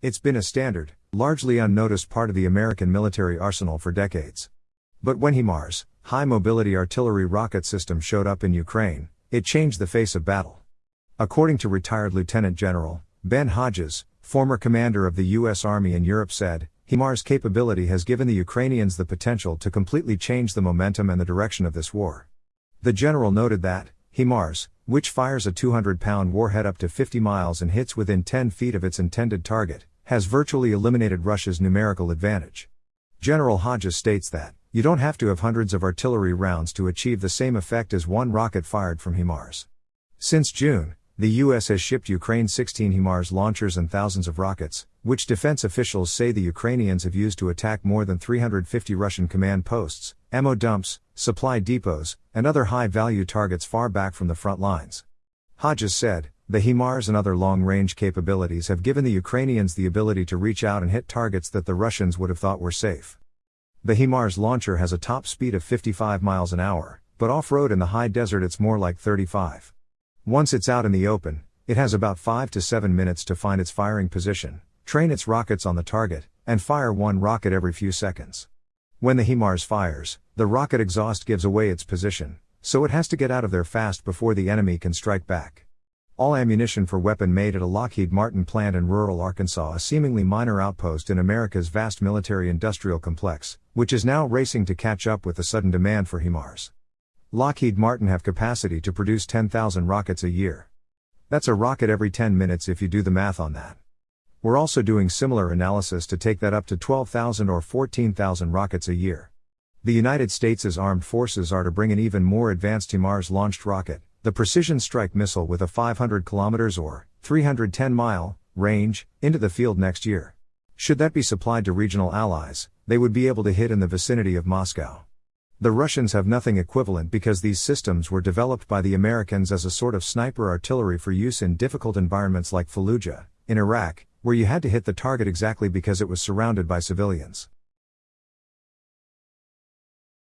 It's been a standard, largely unnoticed part of the American military arsenal for decades. But when HIMARS, high mobility artillery rocket system showed up in Ukraine, it changed the face of battle. According to retired Lieutenant General Ben Hodges, former commander of the U.S. Army in Europe, said, HIMARS capability has given the Ukrainians the potential to completely change the momentum and the direction of this war. The general noted that, HIMARS, which fires a 200 pound warhead up to 50 miles and hits within 10 feet of its intended target, has virtually eliminated Russia's numerical advantage. General Hodges states that, you don't have to have hundreds of artillery rounds to achieve the same effect as one rocket fired from HIMARS. Since June, the U.S. has shipped Ukraine 16 HIMARS launchers and thousands of rockets, which defense officials say the Ukrainians have used to attack more than 350 Russian command posts, ammo dumps, supply depots, and other high value targets far back from the front lines. Hodges said, the HIMARS and other long range capabilities have given the Ukrainians the ability to reach out and hit targets that the Russians would have thought were safe. The HIMARS launcher has a top speed of 55 miles an hour, but off road in the high desert it's more like 35. Once it's out in the open, it has about 5 to 7 minutes to find its firing position, train its rockets on the target, and fire one rocket every few seconds. When the HIMARS fires, the rocket exhaust gives away its position, so it has to get out of there fast before the enemy can strike back. All ammunition for weapon made at a Lockheed Martin plant in rural Arkansas, a seemingly minor outpost in America's vast military industrial complex, which is now racing to catch up with the sudden demand for HIMARS. Lockheed Martin have capacity to produce 10,000 rockets a year. That's a rocket every 10 minutes if you do the math on that. We're also doing similar analysis to take that up to 12,000 or 14,000 rockets a year. The United States' armed forces are to bring an even more advanced HIMARS launched rocket, the Precision Strike Missile with a 500 km or 310 mile range, into the field next year. Should that be supplied to regional allies, they would be able to hit in the vicinity of Moscow. The Russians have nothing equivalent because these systems were developed by the Americans as a sort of sniper artillery for use in difficult environments like Fallujah, in Iraq, where you had to hit the target exactly because it was surrounded by civilians.